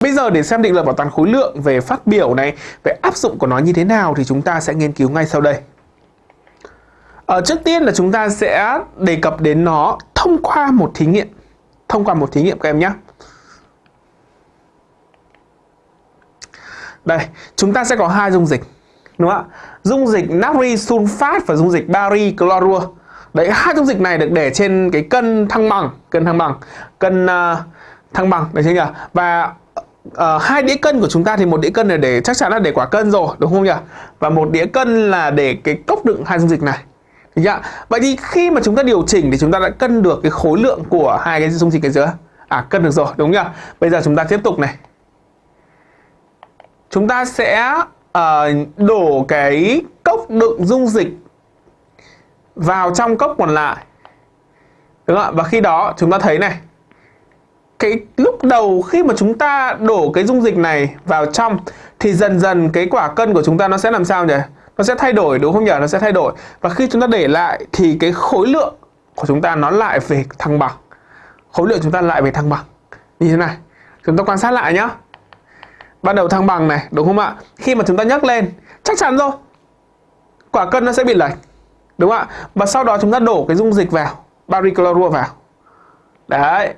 Bây giờ để xem định luật bảo toàn khối lượng về phát biểu này, về áp dụng của nó như thế nào thì chúng ta sẽ nghiên cứu ngay sau đây. Ở trước tiên là chúng ta sẽ đề cập đến nó thông qua một thí nghiệm. Thông qua một thí nghiệm các em nhé. Đây, chúng ta sẽ có hai dung dịch. Đúng không ạ? Dung dịch natri sulfat và dung dịch bari chlorua. Đấy, hai dung dịch này được để trên cái cân thăng bằng, cân thăng bằng, cân uh, thăng bằng, được chưa nhỉ? Và uh, hai đĩa cân của chúng ta thì một đĩa cân là để chắc chắn là để quả cân rồi, đúng không nhỉ? Và một đĩa cân là để cái cốc đựng hai dung dịch này. Được chưa? Vậy thì khi mà chúng ta điều chỉnh thì chúng ta đã cân được cái khối lượng của hai cái dung dịch cái giữa. À cân được rồi, đúng nhỉ? Bây giờ chúng ta tiếp tục này. Chúng ta sẽ uh, đổ cái cốc đựng dung dịch vào trong cốc còn lại. Đúng không ạ? Và khi đó chúng ta thấy này cái lúc đầu khi mà chúng ta đổ cái dung dịch này vào trong thì dần dần cái quả cân của chúng ta nó sẽ làm sao nhỉ? Nó sẽ thay đổi đúng không nhỉ? Nó sẽ thay đổi. Và khi chúng ta để lại thì cái khối lượng của chúng ta nó lại về thăng bằng. Khối lượng chúng ta lại về thăng bằng. Như thế này. Chúng ta quan sát lại nhá. Ban đầu thăng bằng này, đúng không ạ? Khi mà chúng ta nhấc lên, chắc chắn rồi. Quả cân nó sẽ bị lệch. Đúng không ạ? Và sau đó chúng ta đổ cái dung dịch vào, bari chlorua vào. Đấy.